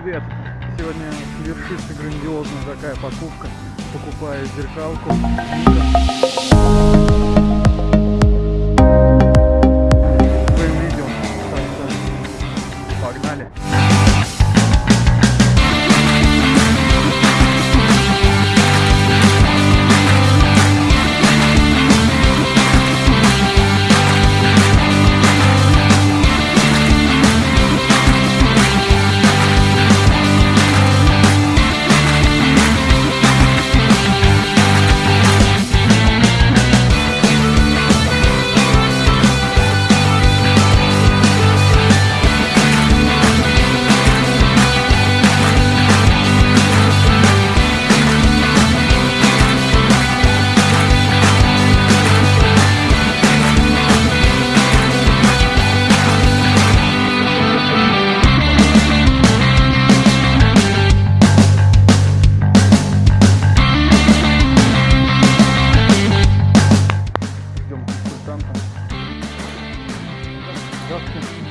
привет! Сегодня совершится грандиозная такая покупка. Покупаю зеркалку.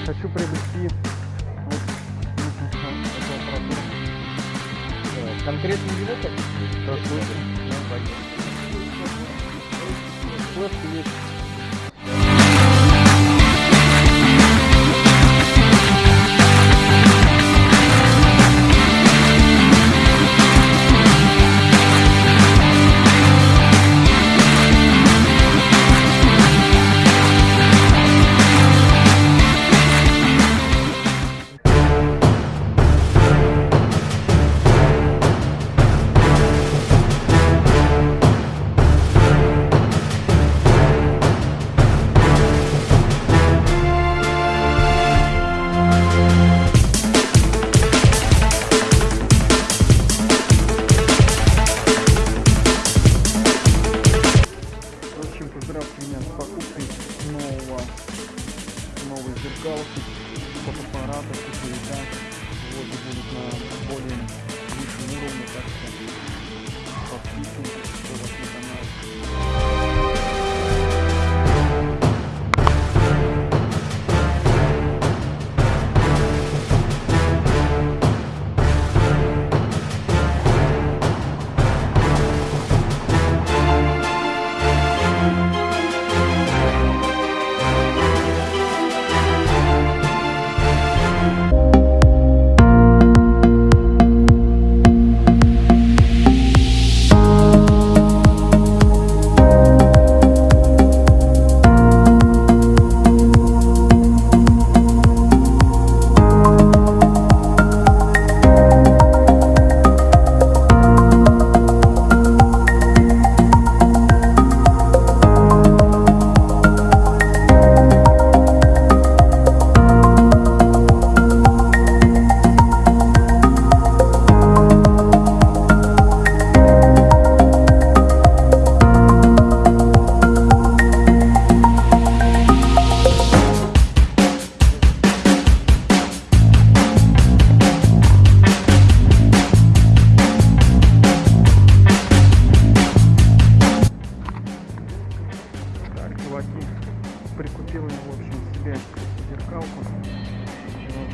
Хочу приобрести вот нужно эту аппаратуру. Э, Конкретно его хотите? Пойдем. Флешки есть. Поздравьте меня с покупкой нового, новой зеркалки, фотоаппарата, сетевика. Вот, и будет на более высшем уровне, так что подписывайтесь, кто вас на канал. Прикупил я, в общем, себе зеркалку. Вот.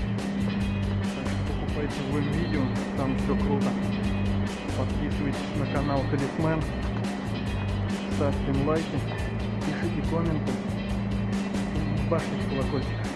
Так что покупайте в видео, там все круто. Подписывайтесь на канал Талисмен, ставьте лайки, пишите комменты, башните колокольчик.